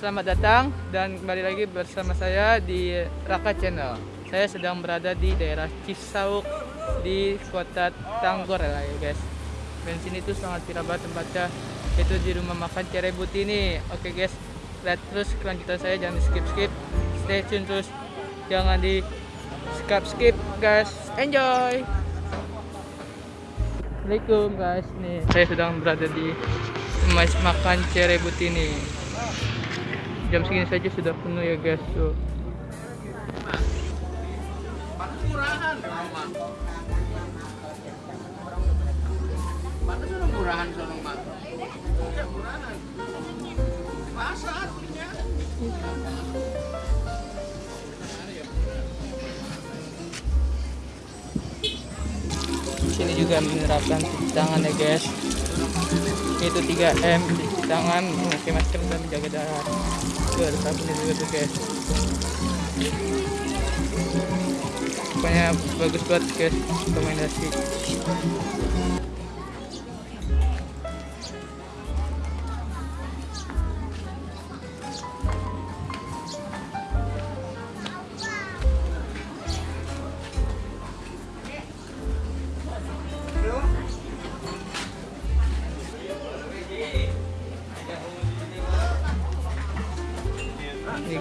selamat datang dan kembali lagi bersama saya di Raka Channel. Saya sedang berada di daerah Cisauk di kota Tanggor ya guys. Dan sini tuh sangat viral tempatnya itu di rumah makan Cerebut ini. Oke guys, lihat terus kelanjutan saya jangan di skip skip. Stay tune terus, jangan di skip skip guys. Enjoy. Assalamualaikum guys, nih saya sedang berada di rumah makan Cerebut ini jam segini saja sudah penuh ya guys. Tuh murahan mana sudah murahan sono mak murahan pasar punya sini juga menerapkan cuci tangan ya guys. Itu 3M cuci tangan memakai masker dan menjaga jarak tuh ada sabunnya juga tuh guys. Pokoknya bagus banget guys rekomendasi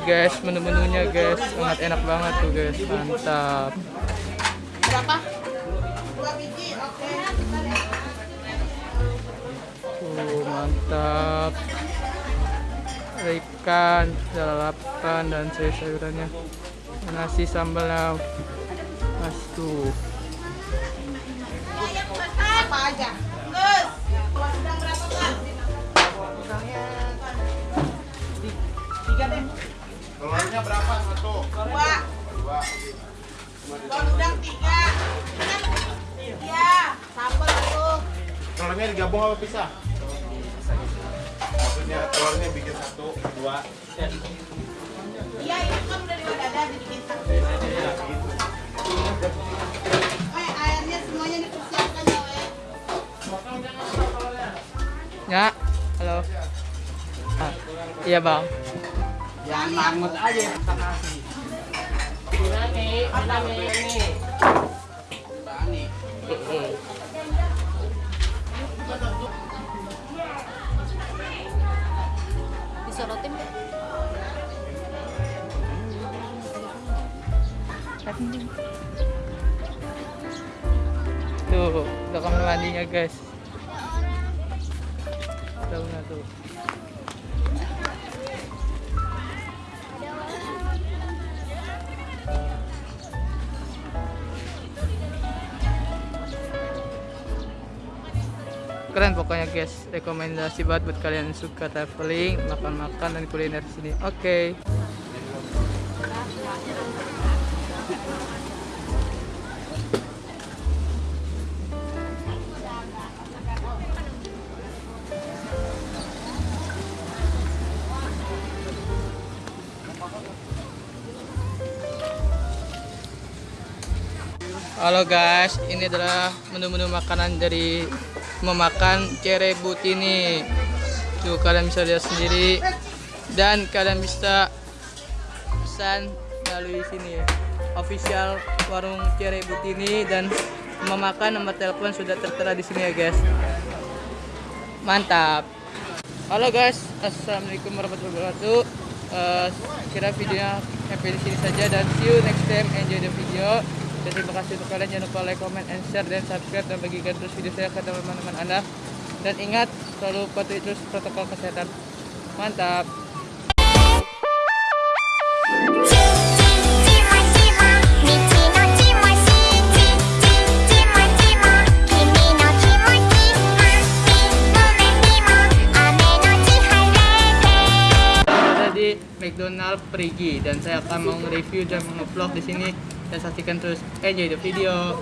guys, menu-menunya guys, sangat enak banget tuh guys, mantap. Berapa? Dua biji, oke. Tuh, mantap. Ada ikan, lalapan dan sayur-sayurannya. Nasi sambalnya. Mas tuh. Apa aja? Berapa? Tiga deh. Telurnya berapa satu Dua. dua Kuah udang tiga. Iya. Sambal satu. telurnya digabung apa pisah maksudnya telurnya bikin satu dua Iya, ini kan udah dua dada dibikin satu. Eh, airnya semuanya dipersiapkan ya, Weh. Ya, halo. Ah, iya bang. Jangan mangut aja disorotin nggak? Tuh, udah kamar mandinya guys. Daunnya tuh. Keren pokoknya guys, rekomendasi banget buat kalian yang suka traveling, makan-makan dan kuliner di sini. Oke. Halo guys, ini adalah menu-menu makanan dari memakan cerebut ini. Tuh kalian bisa lihat sendiri dan kalian bisa pesan melalui sini ya. Official warung cerebut ini dan memakan nomor telepon sudah tertera di sini ya guys. Mantap. Halo guys, assalamualaikum warahmatullahi wabarakatuh. Eh, kira videonya sampai di sini saja dan see you next time. Enjoy the video dan terima kasih untuk kalian jangan lupa like, comment, and share dan subscribe dan bagikan terus video saya ke teman-teman Anda. Dan ingat selalu patuhi terus protokol kesehatan. Mantap. McDonald Perigi dan saya akan mau review dan mengevlog di sini dan saksikan terus enjoy the video.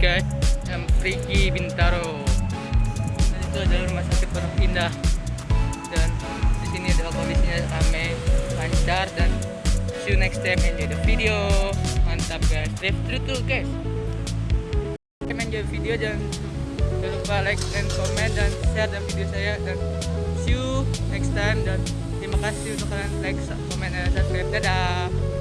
Guys yang Prigi Bintaro. Dan itu adalah rumah sakit Pondok Indah dan di sini adalah kondisinya ramai lancar dan see you next time. Enjoy the video. Mantap guys. Live dulu guys. Enjoy video. Jangan jangan lupa like dan komen dan share dan video saya. Dan see you next time. Dan terima kasih untuk kalian. Like comment dan subscribe. Dadah